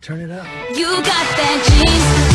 Turn it up. You got that cheese.